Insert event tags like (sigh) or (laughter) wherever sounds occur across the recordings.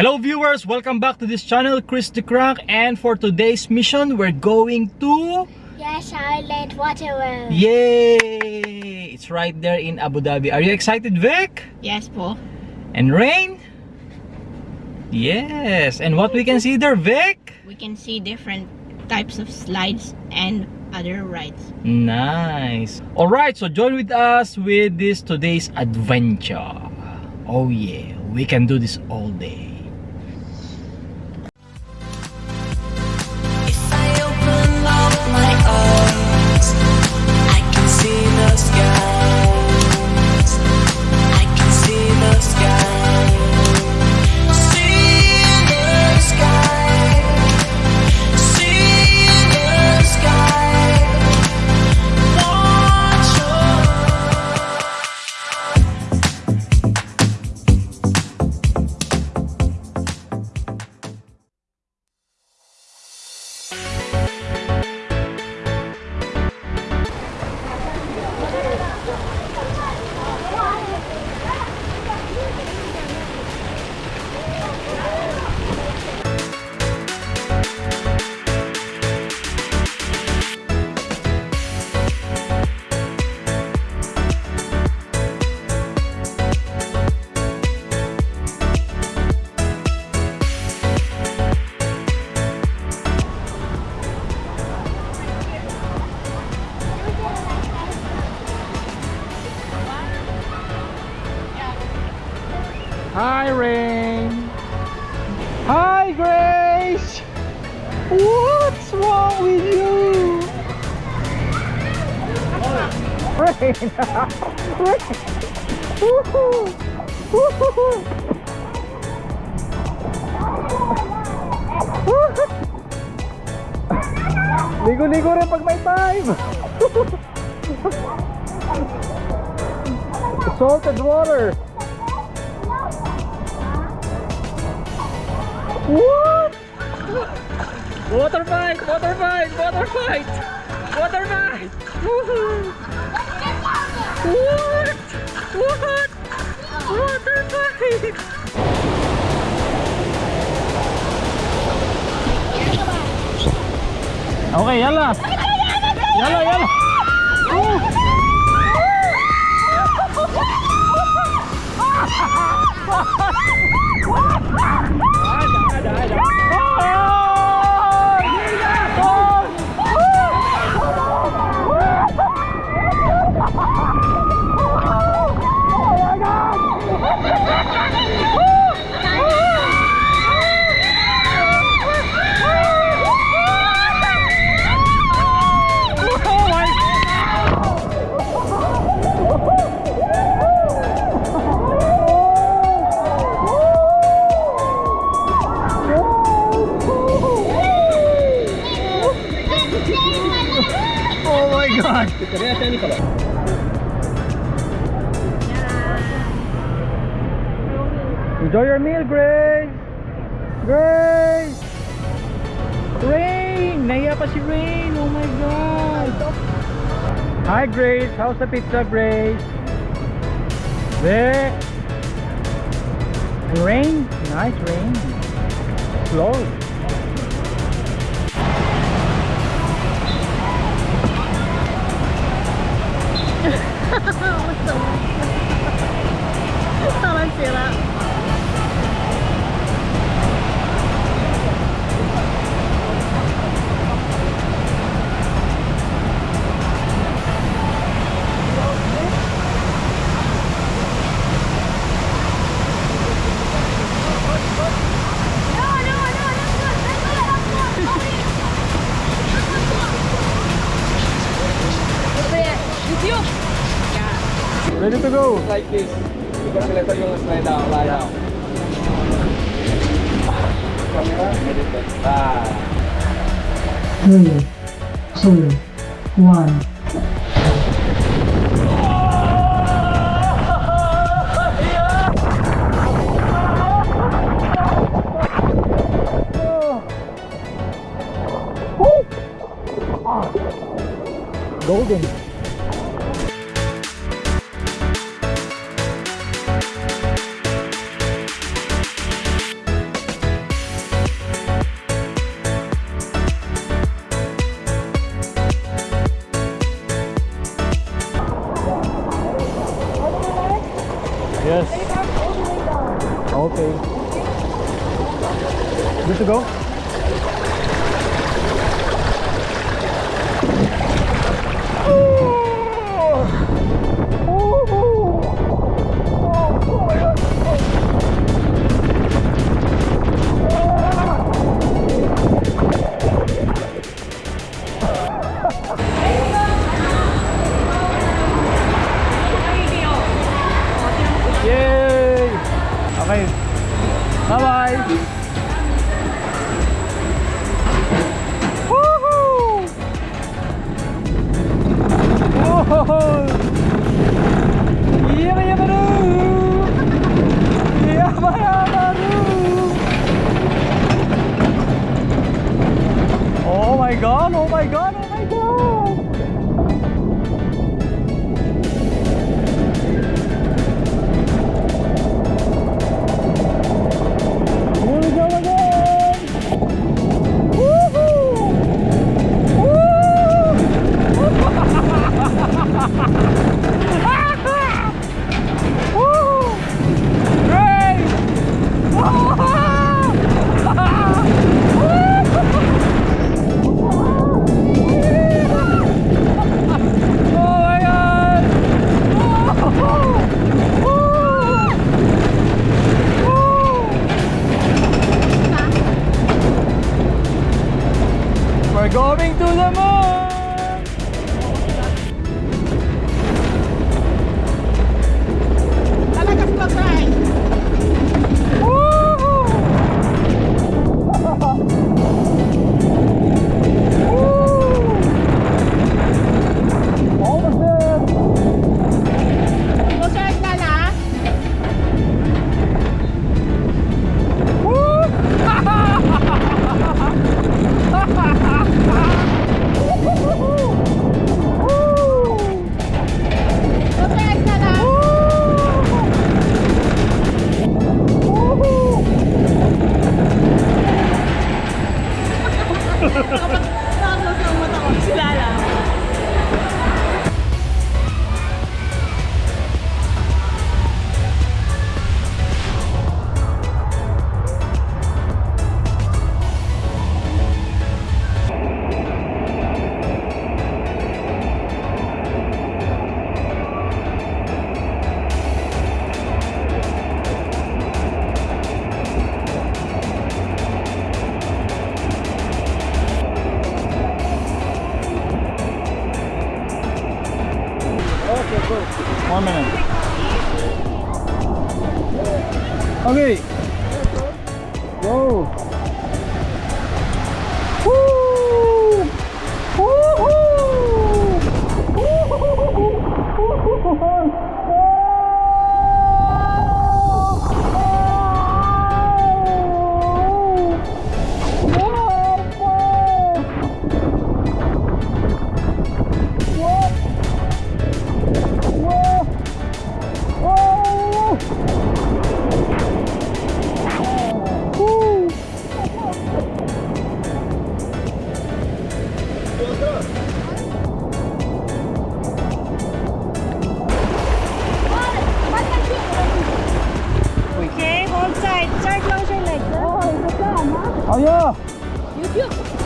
Hello viewers, welcome back to this channel, Chris the Crank and for today's mission, we're going to... Yas, Island Water World. Yay! It's right there in Abu Dhabi. Are you excited, Vic? Yes po. And Rain? Yes! And what we can see there, Vic? We can see different types of slides and other rides. Nice! Alright, so join with us with this today's adventure. Oh yeah, we can do this all day. Rain. Rain. Woohoo. Woohoo. Ligo-ligo rin pag may time. (laughs) Salted water. What? Water fight! Water fight! Water fight! Water fight! Woohoo! (laughs) What? What? Water fight! Okay, yalla! Yalla, yalla! Oh Enjoy your meal, Grace! Grace! Rain! Naiya pa si Rain! Oh my god! Hi Grace! How's the pizza, Grace? There! Rain? Nice rain! Slow! (laughs) (laughs) Ready to go! like this. Because ito yung slide down, lie down. Camera, edit it. Ah. three, two, one. Golden! go. One minute. Okay. Whoa. Woo! Woo! -hoo. Woo! -hoo. Woo! -hoo.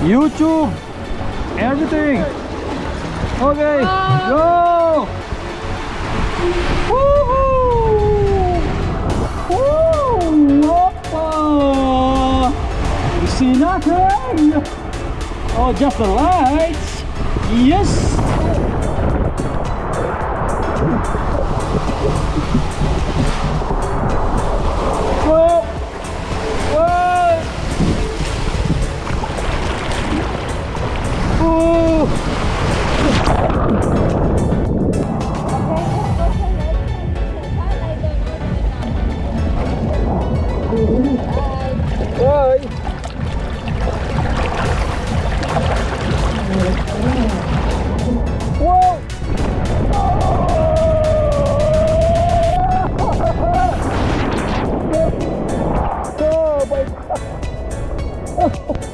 YouTube, everything. Okay, go! You see nothing? Eh? Oh, just the lights. Yes! Oh, (laughs)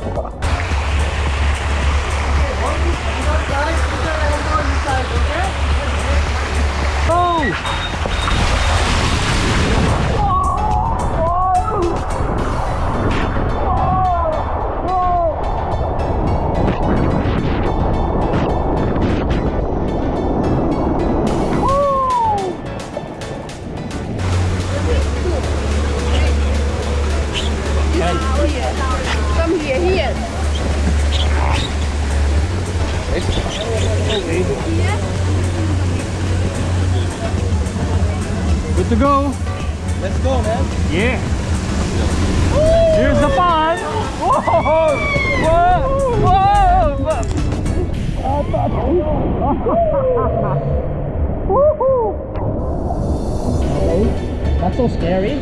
okay. That's so scary.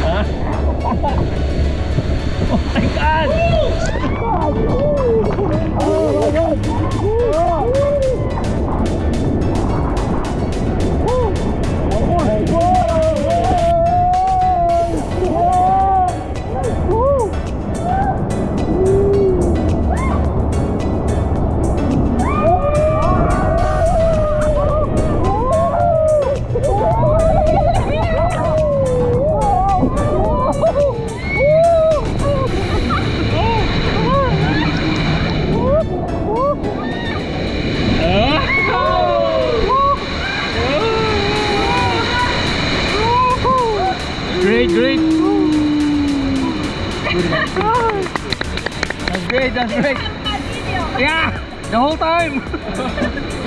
Huh? (laughs) oh my god! Great, That's. Yeah, the whole time. (laughs)